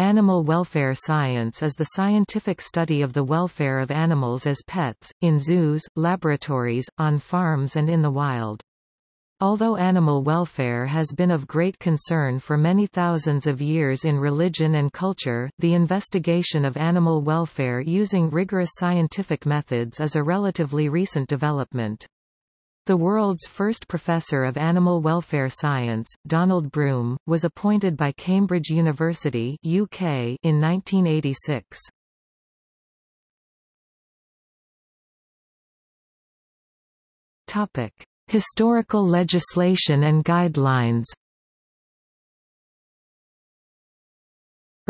Animal welfare science is the scientific study of the welfare of animals as pets, in zoos, laboratories, on farms and in the wild. Although animal welfare has been of great concern for many thousands of years in religion and culture, the investigation of animal welfare using rigorous scientific methods is a relatively recent development. The world's first professor of animal welfare science, Donald Broom, was appointed by Cambridge University UK in 1986. Topic. Historical legislation and guidelines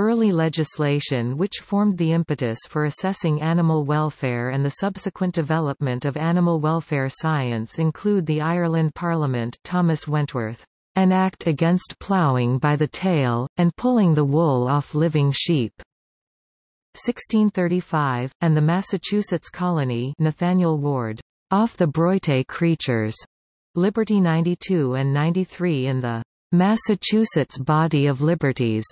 Early legislation which formed the impetus for assessing animal welfare and the subsequent development of animal welfare science include the Ireland Parliament Thomas Wentworth, an act against ploughing by the tail, and pulling the wool off living sheep. 1635, and the Massachusetts colony Nathaniel Ward, off the broite creatures. Liberty 92 and 93 in the Massachusetts Body of Liberties.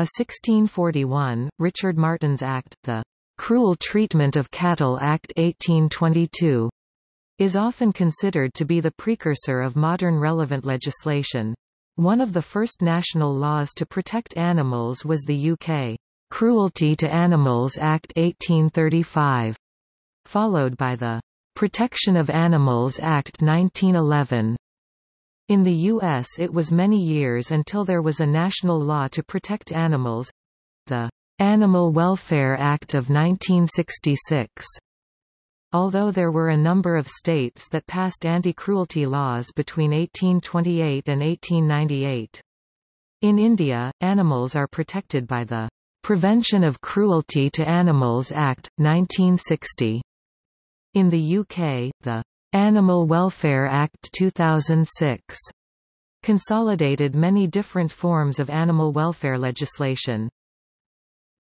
A 1641, Richard Martin's Act, the Cruel Treatment of Cattle Act 1822, is often considered to be the precursor of modern relevant legislation. One of the first national laws to protect animals was the UK Cruelty to Animals Act 1835, followed by the Protection of Animals Act 1911. In the U.S. it was many years until there was a national law to protect animals—the Animal Welfare Act of 1966. Although there were a number of states that passed anti-cruelty laws between 1828 and 1898. In India, animals are protected by the Prevention of Cruelty to Animals Act, 1960. In the UK, the Animal Welfare Act 2006 consolidated many different forms of animal welfare legislation.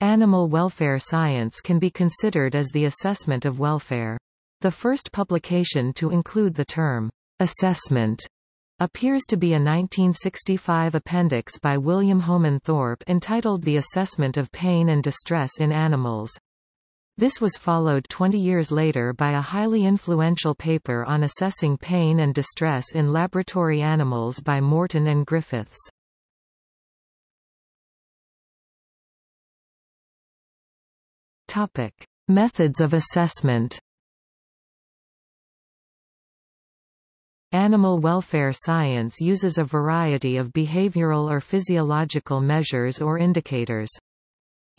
Animal welfare science can be considered as the assessment of welfare. The first publication to include the term assessment appears to be a 1965 appendix by William Homan Thorpe entitled The Assessment of Pain and Distress in Animals. This was followed 20 years later by a highly influential paper on assessing pain and distress in laboratory animals by Morton and Griffiths. Topic: Methods of assessment. Animal welfare science uses a variety of behavioral or physiological measures or indicators.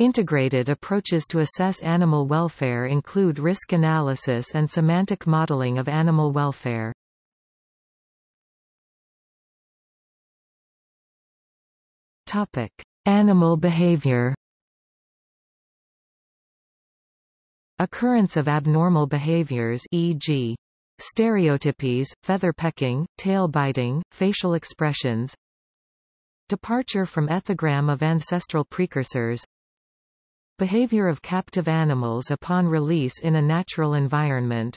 Integrated approaches to assess animal welfare include risk analysis and semantic modeling of animal welfare. Topic: Animal behavior. Occurrence of abnormal behaviors e.g. stereotypies, feather pecking, tail biting, facial expressions Departure from ethogram of ancestral precursors Behavior of captive animals upon release in a natural environment.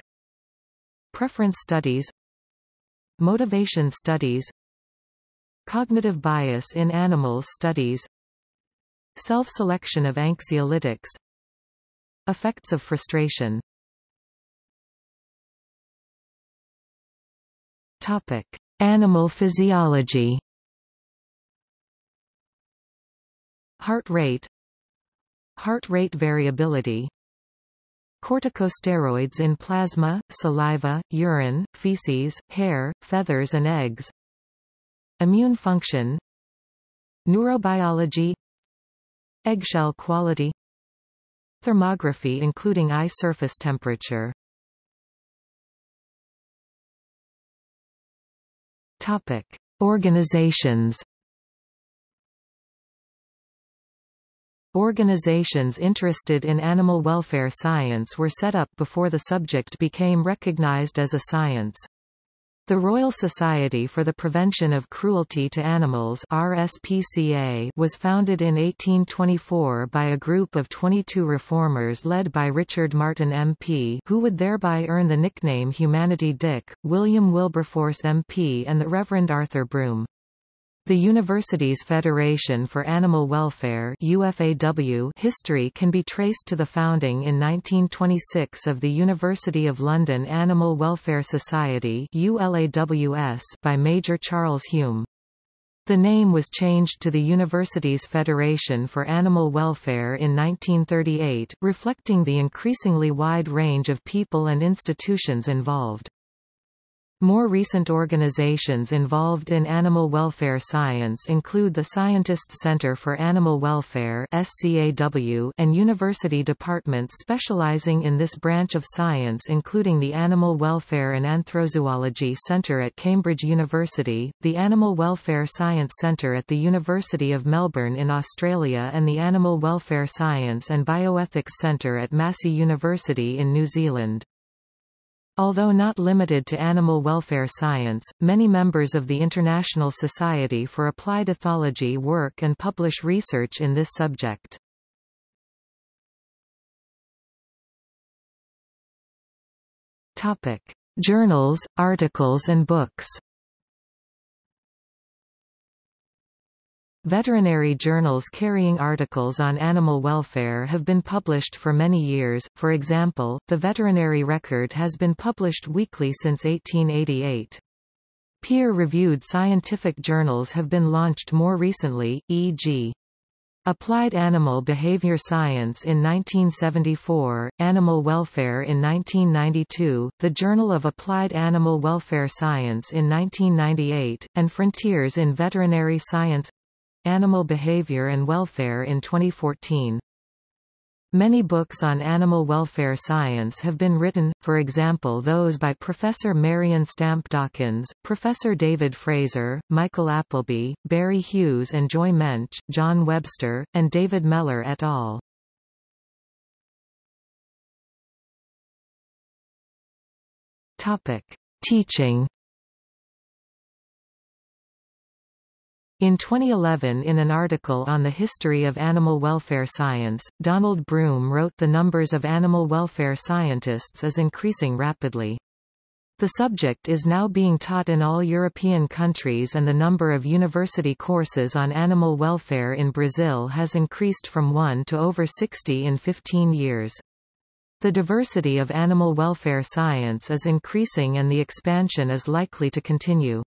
Preference studies. Motivation studies. Cognitive bias in animals studies. Self-selection of anxiolytics. Effects of frustration. Topic. Animal physiology. Heart rate Heart rate variability. Corticosteroids in plasma, saliva, urine, feces, hair, feathers and eggs. Immune function. Neurobiology. Eggshell quality. Thermography including eye surface temperature. Topic. Organizations Organizations interested in animal welfare science were set up before the subject became recognized as a science. The Royal Society for the Prevention of Cruelty to Animals RSPCA was founded in 1824 by a group of 22 reformers led by Richard Martin MP who would thereby earn the nickname Humanity Dick, William Wilberforce MP and the Reverend Arthur Broome. The university's Federation for Animal Welfare UFAW history can be traced to the founding in 1926 of the University of London Animal Welfare Society ULAWS by Major Charles Hume. The name was changed to the university's Federation for Animal Welfare in 1938, reflecting the increasingly wide range of people and institutions involved. More recent organizations involved in animal welfare science include the Scientists Center for Animal Welfare and university departments specializing in this branch of science including the Animal Welfare and Anthrozoology Center at Cambridge University, the Animal Welfare Science Center at the University of Melbourne in Australia and the Animal Welfare Science and Bioethics Center at Massey University in New Zealand. Although not limited to animal welfare science, many members of the International Society for Applied Ethology work and publish research in this subject. Topic: Journals, articles and books. Veterinary journals carrying articles on animal welfare have been published for many years, for example, the Veterinary Record has been published weekly since 1888. Peer-reviewed scientific journals have been launched more recently, e.g. Applied Animal Behavior Science in 1974, Animal Welfare in 1992, the Journal of Applied Animal Welfare Science in 1998, and Frontiers in Veterinary Science Animal Behavior and Welfare in 2014. Many books on animal welfare science have been written, for example those by Professor Marion Stamp Dawkins, Professor David Fraser, Michael Appleby, Barry Hughes and Joy Mench, John Webster, and David Mellor et al. Topic. Teaching In 2011 in an article on the history of animal welfare science, Donald Broom wrote the numbers of animal welfare scientists is increasing rapidly. The subject is now being taught in all European countries and the number of university courses on animal welfare in Brazil has increased from 1 to over 60 in 15 years. The diversity of animal welfare science is increasing and the expansion is likely to continue.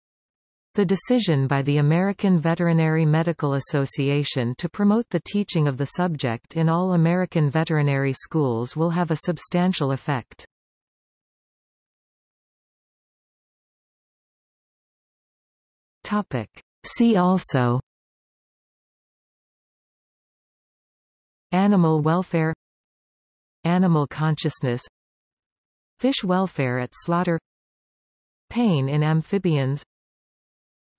The decision by the American Veterinary Medical Association to promote the teaching of the subject in all American veterinary schools will have a substantial effect. Topic. See also Animal welfare Animal consciousness Fish welfare at slaughter Pain in amphibians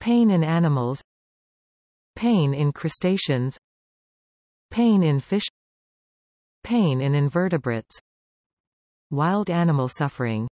Pain in animals. Pain in crustaceans. Pain in fish. Pain in invertebrates. Wild animal suffering